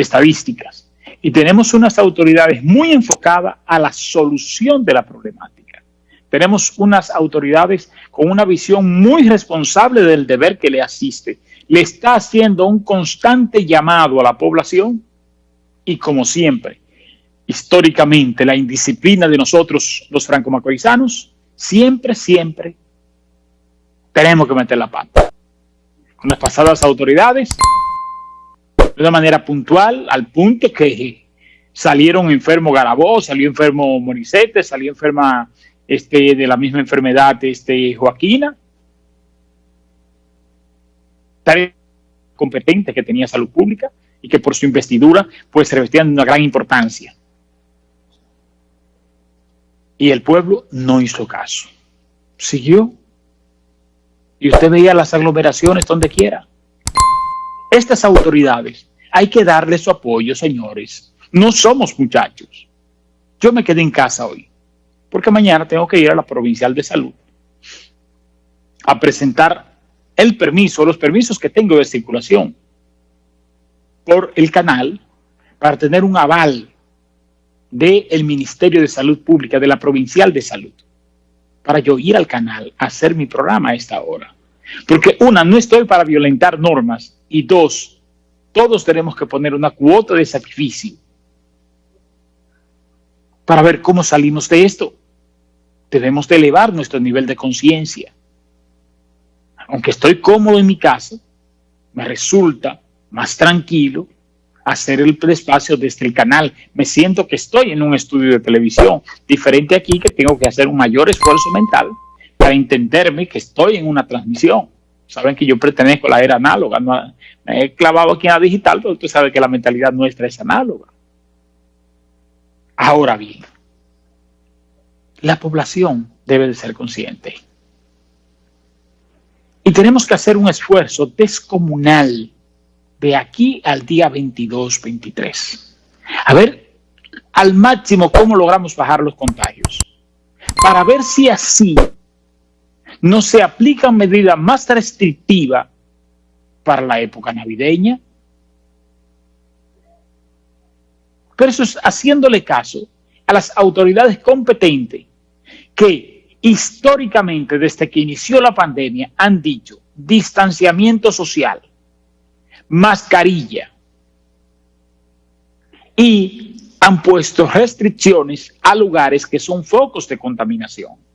estadísticas y tenemos unas autoridades muy enfocadas a la solución de la problemática. Tenemos unas autoridades con una visión muy responsable del deber que le asiste. Le está haciendo un constante llamado a la población y como siempre, históricamente, la indisciplina de nosotros, los franco-macorizanos, siempre, siempre tenemos que meter la pata. Con las pasadas autoridades, de una manera puntual, al punto que salieron enfermo Garabó, salió enfermo Moricete, salió enferma este, de la misma enfermedad este, Joaquina. Tan competente que tenía salud pública y que por su investidura pues revestían una gran importancia. Y el pueblo no hizo caso. Siguió. Y usted veía las aglomeraciones donde quiera. Estas autoridades, hay que darle su apoyo, señores. No somos muchachos. Yo me quedé en casa hoy, porque mañana tengo que ir a la Provincial de Salud a presentar el permiso, los permisos que tengo de circulación por el canal para tener un aval del Ministerio de Salud Pública, de la Provincial de Salud, para yo ir al canal a hacer mi programa a esta hora. Porque una, no estoy para violentar normas y dos, todos tenemos que poner una cuota de sacrificio para ver cómo salimos de esto. Debemos de elevar nuestro nivel de conciencia. Aunque estoy cómodo en mi casa, me resulta más tranquilo hacer el espacio desde el canal. Me siento que estoy en un estudio de televisión, diferente aquí que tengo que hacer un mayor esfuerzo mental para entenderme que estoy en una transmisión. Saben que yo pertenezco a la era análoga, no, me he clavado aquí en la digital, pero usted sabe que la mentalidad nuestra es análoga. Ahora bien, la población debe de ser consciente. Y tenemos que hacer un esfuerzo descomunal de aquí al día 22, 23. A ver, al máximo, cómo logramos bajar los contagios. Para ver si así no se aplican medidas más restrictivas para la época navideña. Pero eso es haciéndole caso a las autoridades competentes que históricamente desde que inició la pandemia han dicho distanciamiento social, mascarilla y han puesto restricciones a lugares que son focos de contaminación.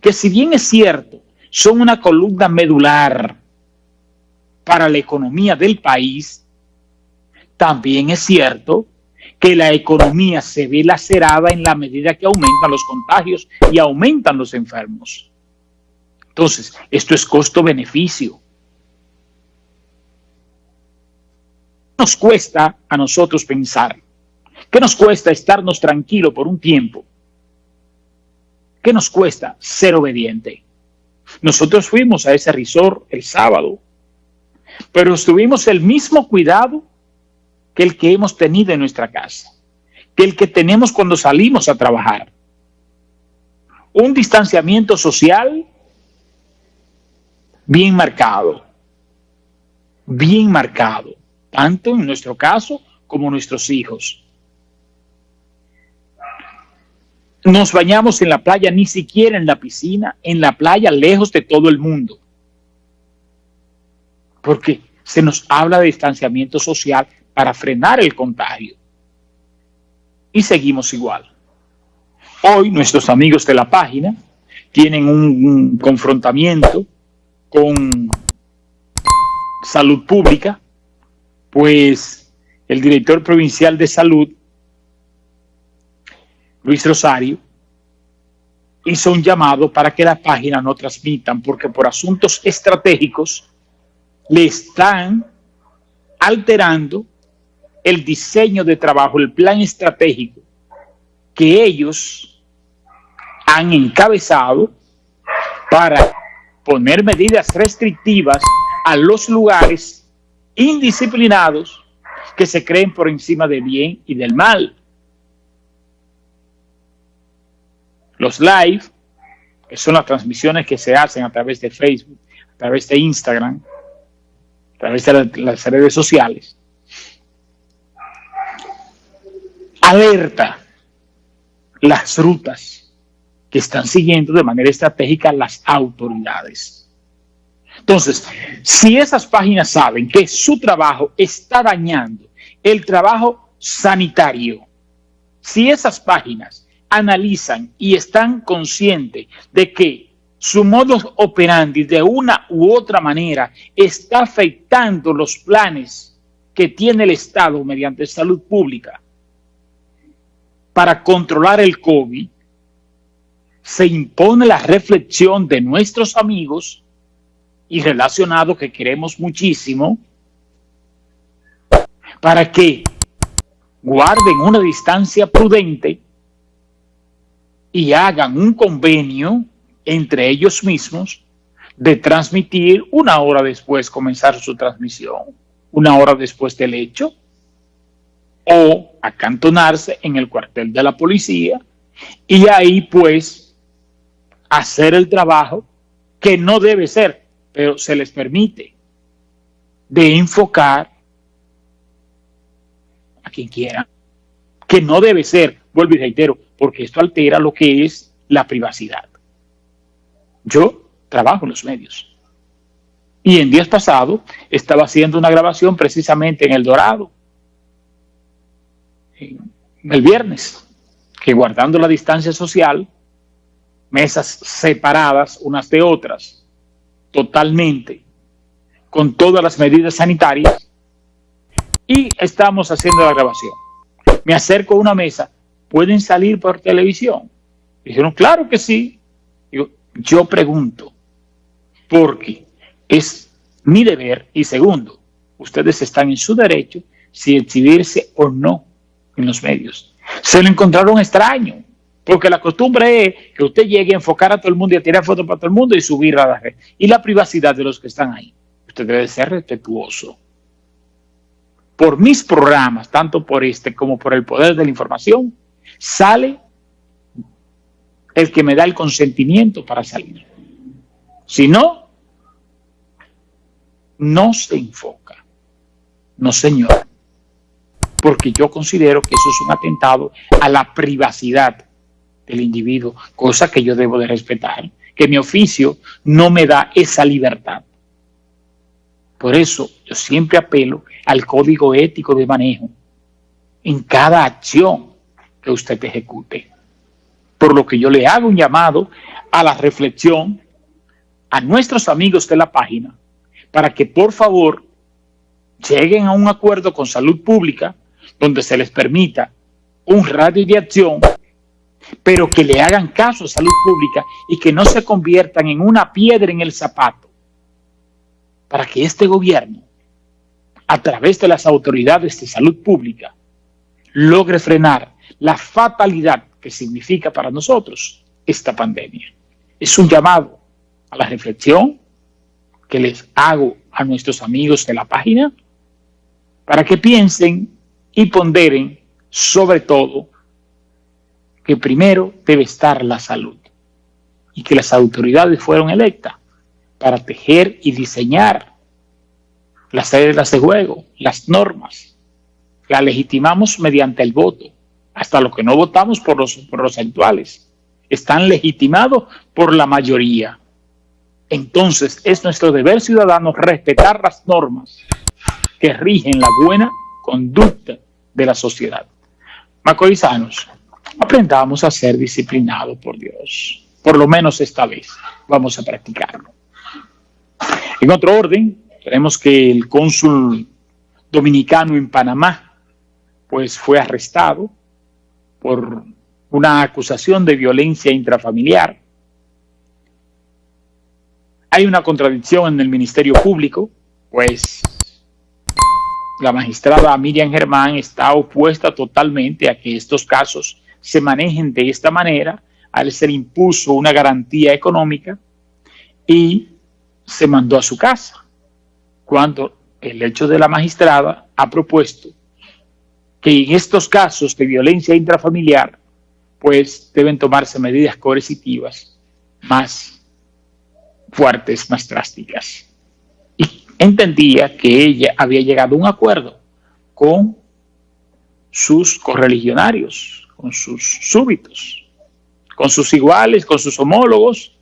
Que si bien es cierto, son una columna medular para la economía del país, también es cierto que la economía se ve lacerada en la medida que aumentan los contagios y aumentan los enfermos. Entonces, esto es costo-beneficio. nos cuesta a nosotros pensar? ¿Qué nos cuesta estarnos tranquilos por un tiempo? ¿Qué nos cuesta ser obediente? Nosotros fuimos a ese resort el sábado, pero tuvimos el mismo cuidado que el que hemos tenido en nuestra casa, que el que tenemos cuando salimos a trabajar. Un distanciamiento social bien marcado, bien marcado tanto en nuestro caso como nuestros hijos. Nos bañamos en la playa, ni siquiera en la piscina, en la playa, lejos de todo el mundo. Porque se nos habla de distanciamiento social para frenar el contagio. Y seguimos igual. Hoy nuestros amigos de la página tienen un confrontamiento con salud pública pues el director provincial de salud, Luis Rosario, hizo un llamado para que la página no transmitan, porque por asuntos estratégicos le están alterando el diseño de trabajo, el plan estratégico que ellos han encabezado para poner medidas restrictivas a los lugares indisciplinados que se creen por encima del bien y del mal. Los live, que son las transmisiones que se hacen a través de Facebook, a través de Instagram, a través de las redes sociales, alerta las rutas que están siguiendo de manera estratégica las autoridades. Entonces, si esas páginas saben que su trabajo está dañando el trabajo sanitario, si esas páginas analizan y están conscientes de que su modo operandi de una u otra manera está afectando los planes que tiene el Estado mediante salud pública. Para controlar el COVID, se impone la reflexión de nuestros amigos y relacionados que queremos muchísimo para que guarden una distancia prudente y hagan un convenio entre ellos mismos de transmitir una hora después comenzar su transmisión, una hora después del hecho, o acantonarse en el cuartel de la policía y ahí pues hacer el trabajo que no debe ser, pero se les permite de enfocar a quien quiera, que no debe ser, vuelvo y reitero, porque esto altera lo que es la privacidad. Yo trabajo en los medios. Y en días pasados estaba haciendo una grabación precisamente en El Dorado, el viernes, que guardando la distancia social, mesas separadas unas de otras, totalmente, con todas las medidas sanitarias, y estamos haciendo la grabación. Me acerco a una mesa, ¿pueden salir por televisión? Dijeron, claro que sí. yo pregunto, porque es mi deber, y segundo, ustedes están en su derecho si exhibirse o no en los medios. Se lo encontraron extraño, porque la costumbre es que usted llegue a enfocar a todo el mundo y a tirar fotos para todo el mundo y subir a la red. Y la privacidad de los que están ahí. Usted debe ser respetuoso. Por mis programas, tanto por este como por el poder de la información, sale el que me da el consentimiento para salir. Si no, no se enfoca. No, señor porque yo considero que eso es un atentado a la privacidad del individuo, cosa que yo debo de respetar, que mi oficio no me da esa libertad. Por eso yo siempre apelo al código ético de manejo en cada acción que usted ejecute. Por lo que yo le hago un llamado a la reflexión a nuestros amigos de la página para que por favor lleguen a un acuerdo con salud pública donde se les permita un radio de acción, pero que le hagan caso a salud pública y que no se conviertan en una piedra en el zapato para que este gobierno, a través de las autoridades de salud pública, logre frenar la fatalidad que significa para nosotros esta pandemia. Es un llamado a la reflexión que les hago a nuestros amigos de la página para que piensen y ponderen sobre todo que primero debe estar la salud y que las autoridades fueron electas para tejer y diseñar las reglas de juego, las normas. Las legitimamos mediante el voto, hasta lo que no votamos por los, por los actuales. Están legitimados por la mayoría. Entonces es nuestro deber ciudadano respetar las normas que rigen la buena conducta de la sociedad. Macorizanos, aprendamos a ser disciplinados por Dios. Por lo menos esta vez vamos a practicarlo. En otro orden, tenemos que el cónsul dominicano en Panamá pues fue arrestado por una acusación de violencia intrafamiliar. Hay una contradicción en el Ministerio Público, pues la magistrada Miriam Germán está opuesta totalmente a que estos casos se manejen de esta manera, al ser impuso una garantía económica y se mandó a su casa, cuando el hecho de la magistrada ha propuesto que en estos casos de violencia intrafamiliar, pues deben tomarse medidas coercitivas más fuertes, más drásticas entendía que ella había llegado a un acuerdo con sus correligionarios, con sus súbitos, con sus iguales, con sus homólogos,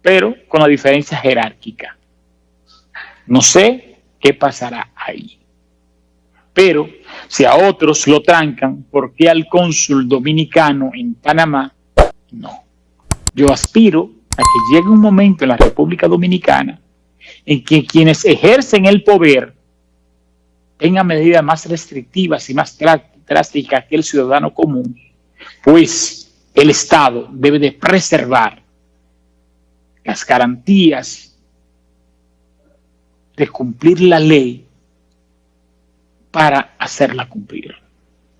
pero con la diferencia jerárquica. No sé qué pasará ahí. Pero si a otros lo trancan, ¿por qué al cónsul dominicano en Panamá no? Yo aspiro a que llegue un momento en la República Dominicana en que quienes ejercen el poder tengan medidas más restrictivas y más drásticas que el ciudadano común, pues el Estado debe de preservar las garantías de cumplir la ley para hacerla cumplir.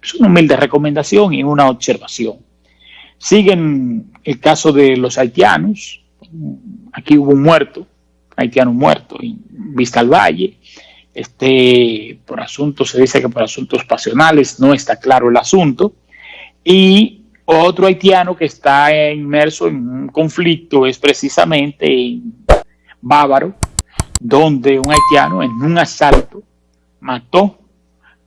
Es una humilde recomendación y una observación. Siguen el caso de los haitianos. Aquí hubo un muerto, haitiano muerto en Vista al Valle. Este, por asuntos, se dice que por asuntos pasionales, no está claro el asunto. Y otro haitiano que está inmerso en un conflicto es precisamente en Bávaro, donde un haitiano en un asalto mató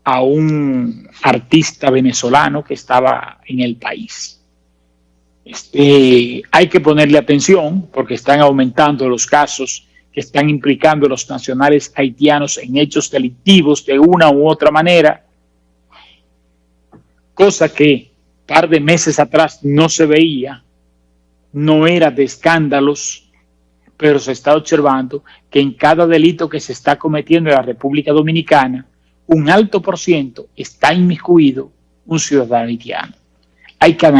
a un artista venezolano que estaba en el país. Este, hay que ponerle atención porque están aumentando los casos que están implicando a los nacionales haitianos en hechos delictivos de una u otra manera, cosa que par de meses atrás no se veía, no era de escándalos, pero se está observando que en cada delito que se está cometiendo en la República Dominicana, un alto por ciento está inmiscuido un ciudadano haitiano. Hay que